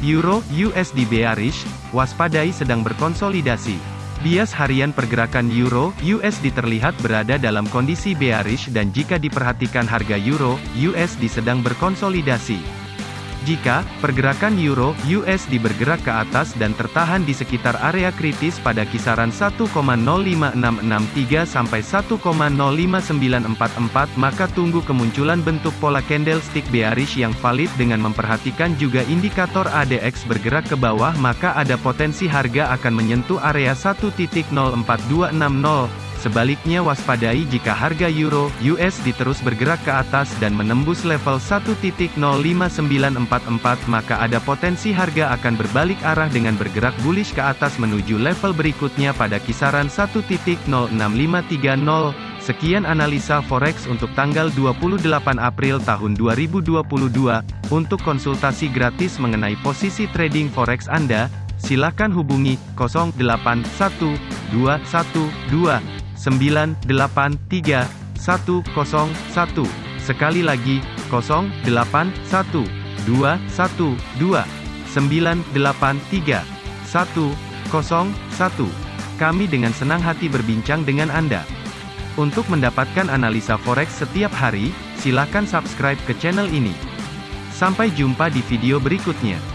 Euro USD bearish, waspadai sedang berkonsolidasi. Bias harian pergerakan Euro USD terlihat berada dalam kondisi bearish dan jika diperhatikan harga Euro USD sedang berkonsolidasi. Jika pergerakan euro USD bergerak ke atas dan tertahan di sekitar area kritis pada kisaran 1,05663 sampai 1,05944 maka tunggu kemunculan bentuk pola candlestick bearish yang valid dengan memperhatikan juga indikator ADX bergerak ke bawah maka ada potensi harga akan menyentuh area 1.04260 Sebaliknya waspadai jika harga euro USD terus bergerak ke atas dan menembus level 1.05944 maka ada potensi harga akan berbalik arah dengan bergerak bullish ke atas menuju level berikutnya pada kisaran 1.06530. Sekian analisa forex untuk tanggal 28 April tahun 2022. Untuk konsultasi gratis mengenai posisi trading forex Anda, silakan hubungi 081212 983 101. Sekali lagi, 081 212 983 101. Kami dengan senang hati berbincang dengan Anda. Untuk mendapatkan analisa forex setiap hari, silakan subscribe ke channel ini. Sampai jumpa di video berikutnya.